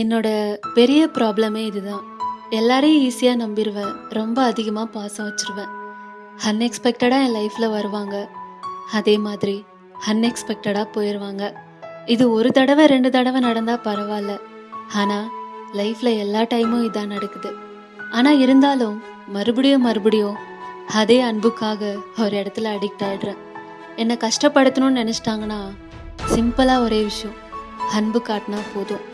என்னோட பெரிய ப்ராப்ளமே இதுதான். எல்லாரையும் ஈஸியாக நம்பிடுவேன் ரொம்ப அதிகமாக பாசம் வச்சுருவேன். அன்எக்ஸ்பெக்டடாக என் லைஃப்பில் வருவாங்க. அதே மாதிரி அன்எக்ஸ்பெக்டடாக போயிடுவாங்க இது ஒரு தடவை ரெண்டு தடவை நடந்தால் பரவாயில்ல ஆனால் லைஃப்பில் எல்லா டைமும் இதான் நடக்குது. ஆனால் இருந்தாலும், மறுபடியும் மறுபடியும் அதே அன்புக்காக ஒரு இடத்துல அடிக்ட் ஆகிடுறேன் என்னை கஷ்டப்படுத்தணும்னு நினச்சிட்டாங்கன்னா சிம்பிளாக ஒரே விஷயம். அன்பு காட்டினா போதும்.